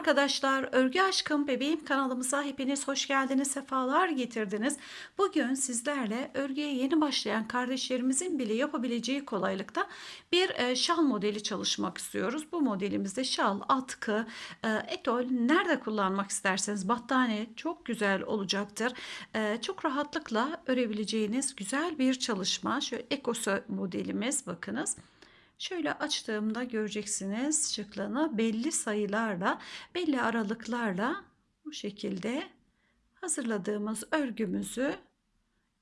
arkadaşlar, Örgü Aşkım Bebeğim kanalımıza hepiniz hoş geldiniz, sefalar getirdiniz. Bugün sizlerle örgüye yeni başlayan kardeşlerimizin bile yapabileceği kolaylıkta bir e, şal modeli çalışmak istiyoruz. Bu modelimizde şal, atkı, e, etol nerede kullanmak isterseniz battaniye çok güzel olacaktır. E, çok rahatlıkla örebileceğiniz güzel bir çalışma. Şöyle ekosu modelimiz bakınız. Şöyle açtığımda göreceksiniz şıklığını belli sayılarla, belli aralıklarla bu şekilde hazırladığımız örgümüzü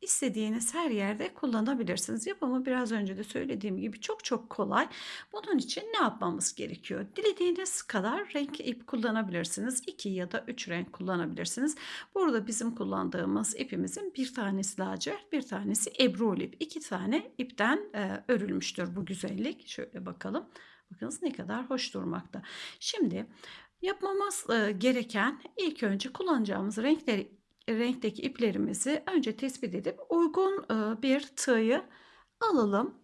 İstediğiniz her yerde kullanabilirsiniz. Yapımı biraz önce de söylediğim gibi çok çok kolay. Bunun için ne yapmamız gerekiyor? Dilediğiniz kadar renk ip kullanabilirsiniz. 2 ya da 3 renk kullanabilirsiniz. Burada bizim kullandığımız ipimizin bir tanesi lacivert, bir tanesi ebrul ip. İki tane ipten e, örülmüştür bu güzellik. Şöyle bakalım. Bakınız ne kadar hoş durmakta. Şimdi yapmamız e, gereken ilk önce kullanacağımız renkleri renkteki iplerimizi önce tespit edip uygun e, bir tığı alalım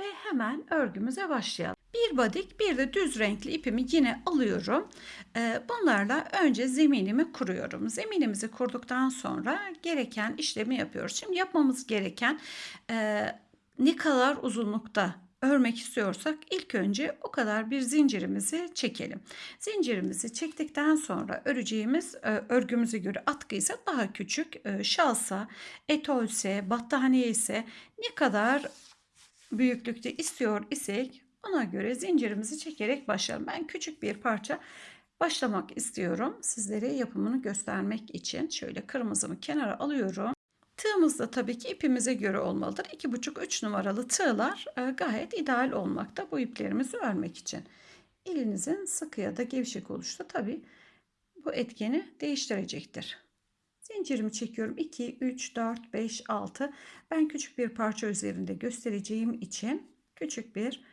ve hemen örgümüze başlayalım. Bir badik bir de düz renkli ipimi yine alıyorum. E, bunlarla önce zeminimi kuruyorum. Zeminimizi kurduktan sonra gereken işlemi yapıyoruz. Şimdi yapmamız gereken e, ne kadar uzunlukta örmek istiyorsak ilk önce o kadar bir zincirimizi çekelim. Zincirimizi çektikten sonra öreceğimiz e, örgümüze göre atkı ise daha küçük, e, şalsa, etolse, battaniye ise ne kadar büyüklükte istiyor isek ona göre zincirimizi çekerek başlayalım. Ben küçük bir parça başlamak istiyorum. Sizlere yapımını göstermek için şöyle kırmızımı kenara alıyorum. Tığımız da tabii ki ipimize göre olmalıdır. 2,5-3 numaralı tığlar e, gayet ideal olmakta bu iplerimizi örmek için. Elinizin sıkı ya da gevşek oluşu tabii bu etkeni değiştirecektir. Zincirimi çekiyorum. 2, 3, 4, 5, 6. Ben küçük bir parça üzerinde göstereceğim için küçük bir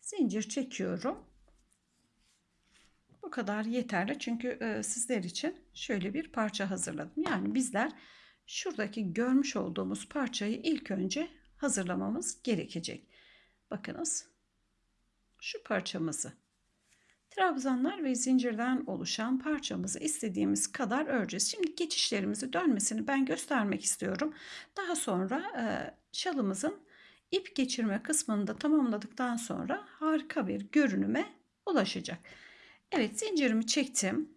zincir çekiyorum. Bu kadar yeterli çünkü e, sizler için şöyle bir parça hazırladım. Yani bizler şuradaki görmüş olduğumuz parçayı ilk önce hazırlamamız gerekecek. Bakınız şu parçamızı trabzanlar ve zincirden oluşan parçamızı istediğimiz kadar öreceğiz. Şimdi geçişlerimizi dönmesini ben göstermek istiyorum. Daha sonra e, şalımızın ip geçirme kısmını da tamamladıktan sonra harika bir görünüme ulaşacak. Evet zincirimi çektim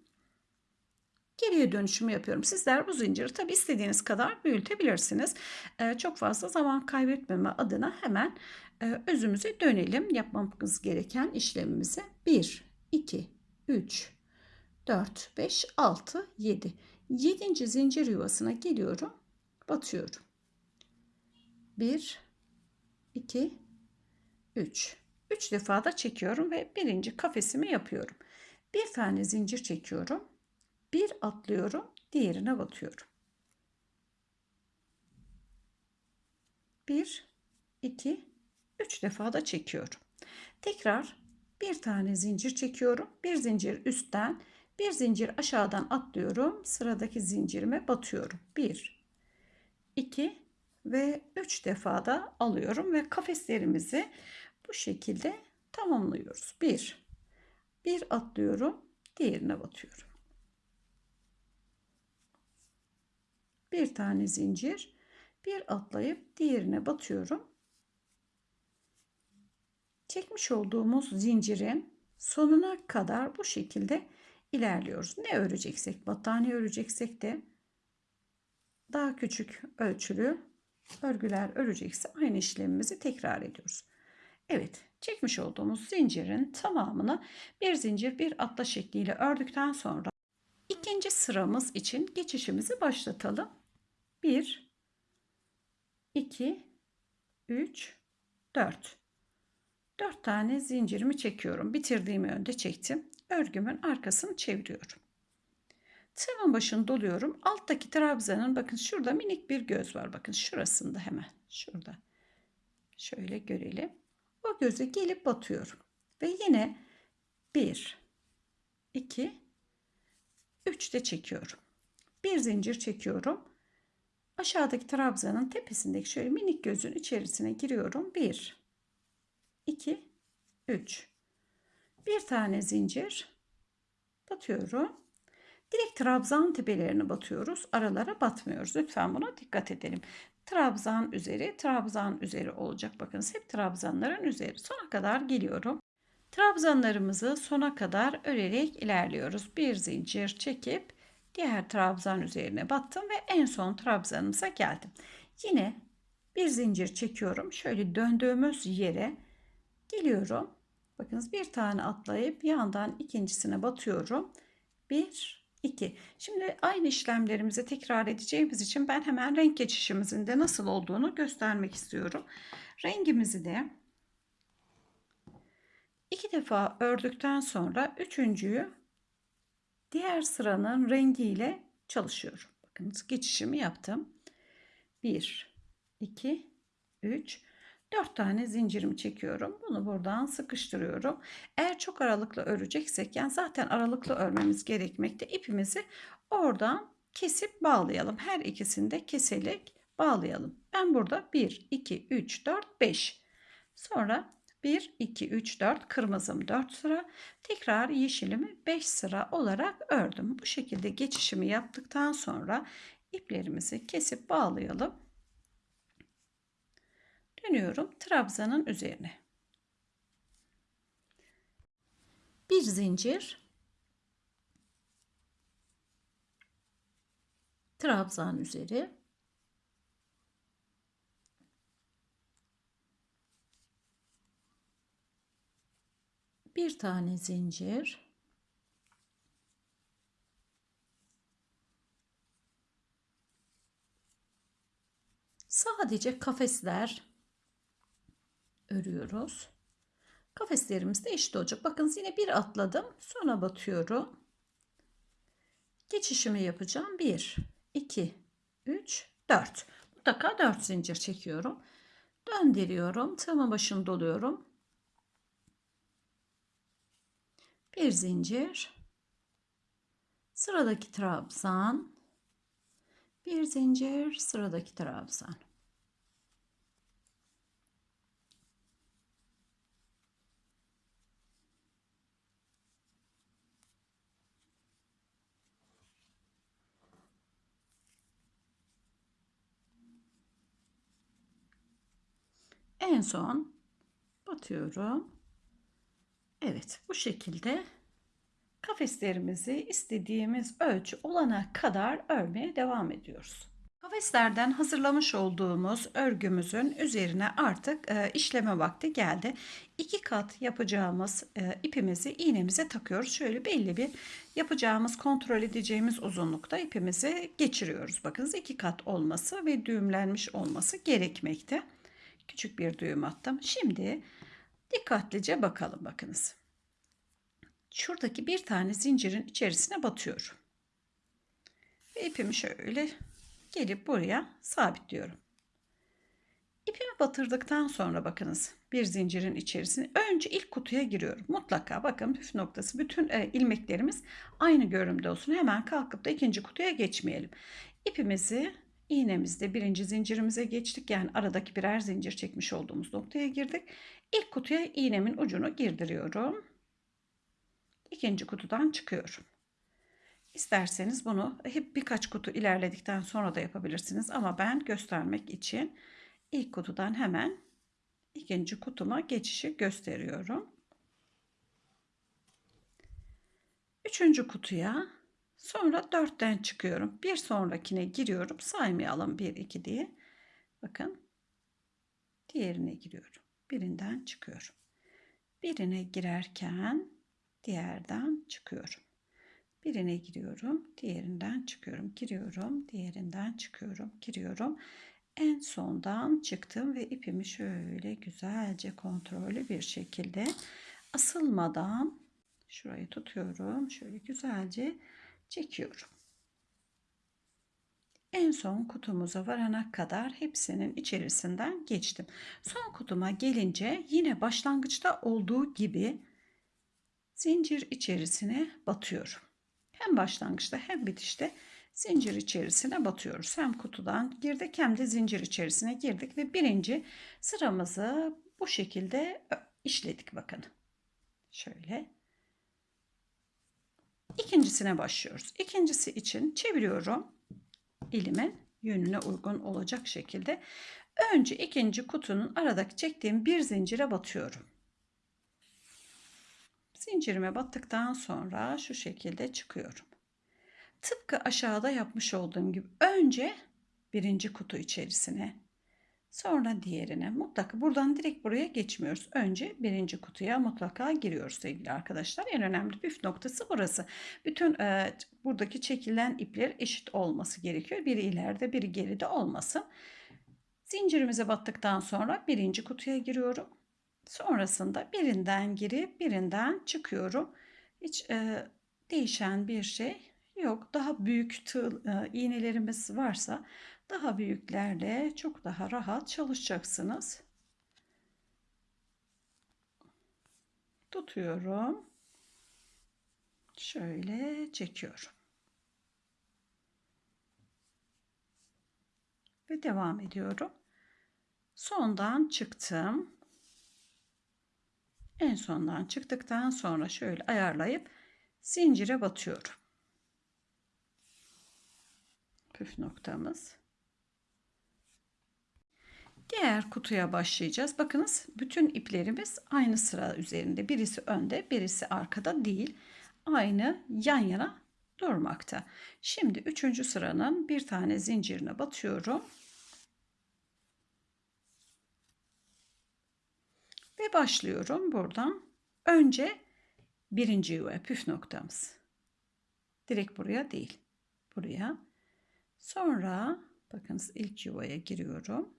geriye dönüşümü yapıyorum. Sizler bu zinciri tabi istediğiniz kadar büyütebilirsiniz. Ee, çok fazla zaman kaybetmeme adına hemen e, özümüze dönelim. Yapmamız gereken işlemimize 1, 2, 3, 4, 5, 6, 7. 7. zincir yuvasına geliyorum. Batıyorum. 1, 2, 3. 3 defa da çekiyorum ve birinci kafesimi yapıyorum. Bir tane zincir çekiyorum bir atlıyorum, diğerine batıyorum. Bir, iki, üç defa da çekiyorum. Tekrar bir tane zincir çekiyorum. Bir zincir üstten, bir zincir aşağıdan atlıyorum. Sıradaki zincirime batıyorum. Bir, iki ve üç defa da alıyorum ve kafeslerimizi bu şekilde tamamlıyoruz. Bir, bir atlıyorum, diğerine batıyorum. Bir tane zincir bir atlayıp diğerine batıyorum. Çekmiş olduğumuz zincirin sonuna kadar bu şekilde ilerliyoruz. Ne öreceksek battaniye öreceksek de daha küçük ölçülü örgüler örecekse aynı işlemimizi tekrar ediyoruz. Evet çekmiş olduğumuz zincirin tamamını bir zincir bir atla şekliyle ördükten sonra ikinci sıramız için geçişimizi başlatalım 1 2 3 4 4 tane zincirimi çekiyorum. Bitirdiğim yönde çektim. Örgümün arkasını çeviriyorum. Tığımın başını doluyorum. Alttaki trabzanın bakın şurada minik bir göz var. Bakın şurasında hemen. Şurada. Şöyle görelim. O göze gelip batıyorum. Ve yine 1 2 3 de çekiyorum. Bir zincir çekiyorum. Aşağıdaki trabzanın tepesindeki şöyle minik gözün içerisine giriyorum. 1 2 3 bir tane zincir batıyorum. Direkt trabzan tepelerine batıyoruz. Aralara batmıyoruz. Lütfen buna dikkat edelim. Trabzan üzeri, trabzan üzeri olacak. Bakınız hep trabzanların üzeri. Sona kadar geliyorum. Trabzanlarımızı sona kadar örerek ilerliyoruz. Bir zincir çekip diğer trabzan üzerine battım ve en son trabzanımıza geldim. Yine bir zincir çekiyorum. Şöyle döndüğümüz yere geliyorum. Bakınız bir tane atlayıp yandan ikincisine batıyorum. Bir, iki. Şimdi aynı işlemlerimizi tekrar edeceğimiz için ben hemen renk geçişimizin de nasıl olduğunu göstermek istiyorum. Rengimizi de iki defa ördükten sonra üçüncüyü diğer sıranın rengiyle çalışıyorum. Bakınız geçişimi yaptım. 1, 2, 3, 4 tane zincirimi çekiyorum. Bunu buradan sıkıştırıyorum. Eğer çok aralıklı öreceksek yani zaten aralıklı örmemiz gerekmekte. İpimizi oradan kesip bağlayalım. Her ikisini de keserek bağlayalım. Ben burada 1, 2, 3, 4, 5. Sonra 1, 2, 3, 4 kırmızım 4 sıra. Tekrar yeşilimi 5 sıra olarak ördüm. Bu şekilde geçişimi yaptıktan sonra iplerimizi kesip bağlayalım. Dönüyorum trabzanın üzerine. Bir zincir. Trabzan üzeri. Bir tane zincir. Sadece kafesler örüyoruz. Kafeslerimiz de eşit olacak. Bakın yine bir atladım. Sonra batıyorum. Geçişimi yapacağım. 1, 2, 3, 4. Mutlaka 4 zincir çekiyorum. Döndürüyorum. Tığımın başını doluyorum. Bir zincir. Sıradaki trabzan. Bir zincir. Sıradaki trabzan. En son batıyorum. Evet bu şekilde kafeslerimizi istediğimiz ölçü olana kadar örmeye devam ediyoruz. Kafeslerden hazırlamış olduğumuz örgümüzün üzerine artık e, işleme vakti geldi. İki kat yapacağımız e, ipimizi iğnemize takıyoruz. Şöyle belli bir yapacağımız kontrol edeceğimiz uzunlukta ipimizi geçiriyoruz. Bakınız iki kat olması ve düğümlenmiş olması gerekmekte. Küçük bir düğüm attım. Şimdi dikkatlice bakalım bakınız. Şuradaki bir tane zincirin içerisine batıyorum. Ve ipimi şöyle gelip buraya sabitliyorum. İpimi batırdıktan sonra bakınız bir zincirin içerisine önce ilk kutuya giriyorum. Mutlaka bakın püf noktası bütün e, ilmeklerimiz aynı görünümde olsun. Hemen kalkıp da ikinci kutuya geçmeyelim. İpimizi iğnemizde birinci zincirimize geçtik. Yani aradaki birer zincir çekmiş olduğumuz noktaya girdik. İlk kutuya iğnemin ucunu girdiriyorum. İkinci kutudan çıkıyorum. İsterseniz bunu hep birkaç kutu ilerledikten sonra da yapabilirsiniz. Ama ben göstermek için ilk kutudan hemen ikinci kutuma geçişi gösteriyorum. Üçüncü kutuya sonra dörtten çıkıyorum. Bir sonrakine giriyorum. Saymayalım bir iki diye. Bakın diğerine giriyorum. Birinden çıkıyorum. Birine girerken diğerden çıkıyorum. Birine giriyorum, diğerinden çıkıyorum, giriyorum, diğerinden çıkıyorum, giriyorum. En sondan çıktım ve ipimi şöyle güzelce kontrollü bir şekilde asılmadan şurayı tutuyorum. Şöyle güzelce çekiyorum. En son kutumuza varana kadar hepsinin içerisinden geçtim. Son kutuma gelince yine başlangıçta olduğu gibi zincir içerisine batıyorum. Hem başlangıçta hem bitişte zincir içerisine batıyoruz. Hem kutudan girdik hem de zincir içerisine girdik ve birinci sıramızı bu şekilde işledik bakın. Şöyle. İkincisine başlıyoruz. İkincisi için çeviriyorum. Elimin yönüne uygun olacak şekilde. Önce ikinci kutunun aradaki çektiğim bir zincire batıyorum. Zincirime battıktan sonra şu şekilde çıkıyorum. Tıpkı aşağıda yapmış olduğum gibi önce birinci kutu içerisine sonra diğerine mutlaka buradan direkt buraya geçmiyoruz. Önce birinci kutuya mutlaka giriyoruz sevgili arkadaşlar. En önemli püf noktası burası. Bütün e, buradaki çekilen ipler eşit olması gerekiyor. Biri ileride biri geride olmasın. Zincirimize battıktan sonra birinci kutuya giriyorum. Sonrasında birinden girip birinden çıkıyorum. Hiç e, değişen bir şey yok. Daha büyük tığ e, iğnelerimiz varsa daha büyüklerle çok daha rahat çalışacaksınız. Tutuyorum. Şöyle çekiyorum. Ve devam ediyorum. Sondan çıktım. En sondan çıktıktan sonra şöyle ayarlayıp zincire batıyorum. Püf noktamız. Diğer kutuya başlayacağız. Bakınız bütün iplerimiz aynı sıra üzerinde. Birisi önde, birisi arkada değil. Aynı yan yana durmakta. Şimdi üçüncü sıranın bir tane zincirine batıyorum. Ve başlıyorum buradan. Önce birinci yuvaya püf noktamız. Direkt buraya değil. Buraya. Sonra bakınız ilk yuvaya giriyorum.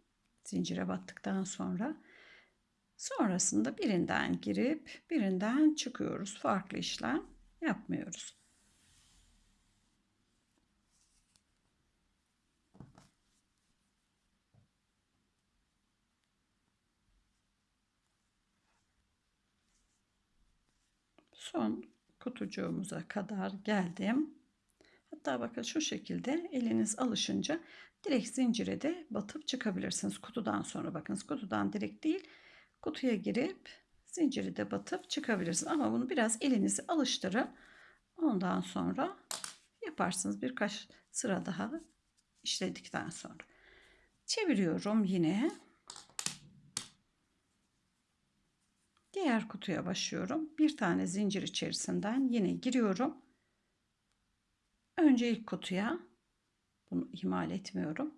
Zincire battıktan sonra. Sonrasında birinden girip birinden çıkıyoruz. Farklı işlem yapmıyoruz. son kutucuğumuza kadar geldim. Hatta bakın şu şekilde eliniz alışınca direkt zincire de batıp çıkabilirsiniz. Kutudan sonra bakınız kutudan direkt değil kutuya girip zinciri de batıp çıkabilirsiniz. Ama bunu biraz elinizi alıştırın. Ondan sonra yaparsınız birkaç sıra daha işledikten sonra. Çeviriyorum yine. Diğer kutuya başlıyorum. Bir tane zincir içerisinden yine giriyorum. Önce ilk kutuya bunu ihmal etmiyorum.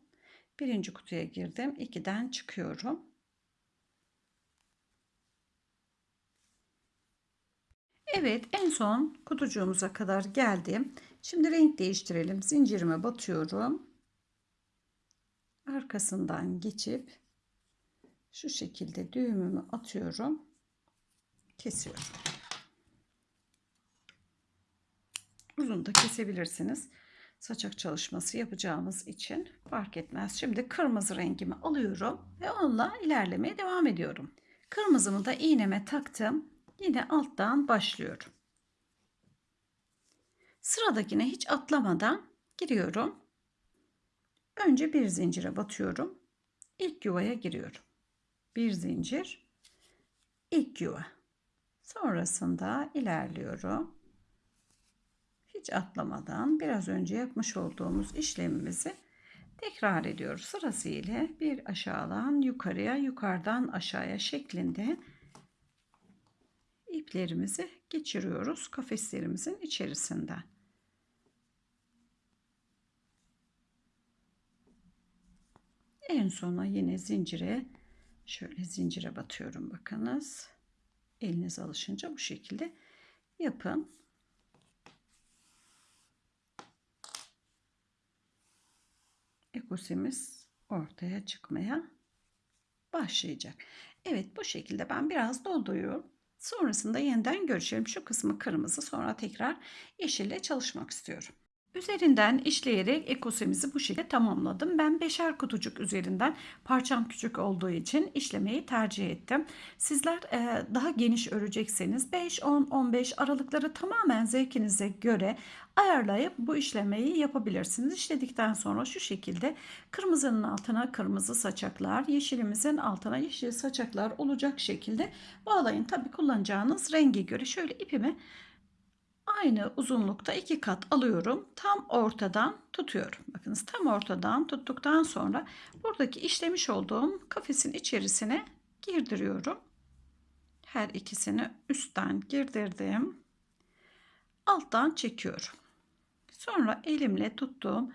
Birinci kutuya girdim. İkiden çıkıyorum. Evet en son kutucuğumuza kadar geldim. Şimdi renk değiştirelim. Zincirime batıyorum. Arkasından geçip şu şekilde düğümümü atıyorum kesiyorum. Uzun da kesebilirsiniz. Saçak çalışması yapacağımız için fark etmez. Şimdi kırmızı rengimi alıyorum ve onunla ilerlemeye devam ediyorum. Kırmızımı da iğneme taktım. Yine alttan başlıyorum. Sıradakine hiç atlamadan giriyorum. Önce bir zincire batıyorum. İlk yuvaya giriyorum. Bir zincir, ilk yuva. Sonrasında ilerliyorum. Hiç atlamadan biraz önce yapmış olduğumuz işlemimizi tekrar ediyoruz. Sırasıyla bir aşağıdan yukarıya, yukarıdan aşağıya şeklinde iplerimizi geçiriyoruz kafeslerimizin içerisinden. En sona yine zincire şöyle zincire batıyorum bakınız eliniz alışınca bu şekilde yapın. Ekosimiz ortaya çıkmaya başlayacak. Evet bu şekilde ben biraz dolduruyorum. Sonrasında yeniden görüşelim. Şu kısmı kırmızı sonra tekrar yeşille çalışmak istiyorum. Üzerinden işleyerek ekosimizi bu şekilde tamamladım. Ben beşer kutucuk üzerinden parçam küçük olduğu için işlemeyi tercih ettim. Sizler e, daha geniş örecekseniz 5, 10, 15 aralıkları tamamen zevkinize göre ayarlayıp bu işlemeyi yapabilirsiniz. İşledikten sonra şu şekilde kırmızının altına kırmızı saçaklar, yeşilimizin altına yeşil saçaklar olacak şekilde bağlayın. Tabi kullanacağınız rengi göre şöyle ipimi aynı uzunlukta iki kat alıyorum. Tam ortadan tutuyorum. Bakınız tam ortadan tuttuktan sonra buradaki işlemiş olduğum kafesin içerisine girdiriyorum. Her ikisini üstten girdirdim. Alttan çekiyorum. Sonra elimle tuttuğum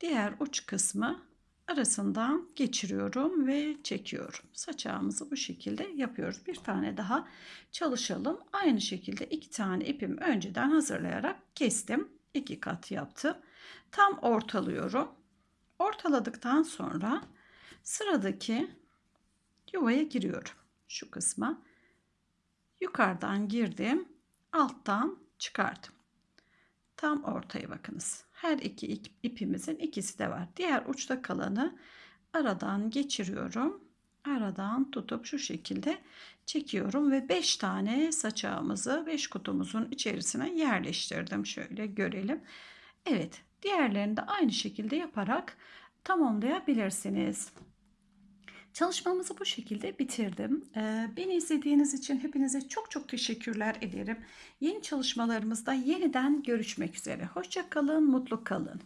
diğer uç kısmı arasından geçiriyorum ve çekiyorum. Saçağımızı bu şekilde yapıyoruz. Bir tane daha çalışalım. Aynı şekilde iki tane ipimi önceden hazırlayarak kestim. İki kat yaptım. Tam ortalıyorum. Ortaladıktan sonra sıradaki yuvaya giriyorum. Şu kısma yukarıdan girdim. Alttan çıkardım. Tam ortaya bakınız. Her iki ipimizin ikisi de var. Diğer uçta kalanı aradan geçiriyorum. Aradan tutup şu şekilde çekiyorum ve 5 tane saçağımızı 5 kutumuzun içerisine yerleştirdim. Şöyle görelim. Evet, diğerlerini de aynı şekilde yaparak tamamlayabilirsiniz. Çalışmamızı bu şekilde bitirdim. Ee, beni izlediğiniz için hepinize çok çok teşekkürler ederim. Yeni çalışmalarımızda yeniden görüşmek üzere. Hoşça kalın, mutlu kalın.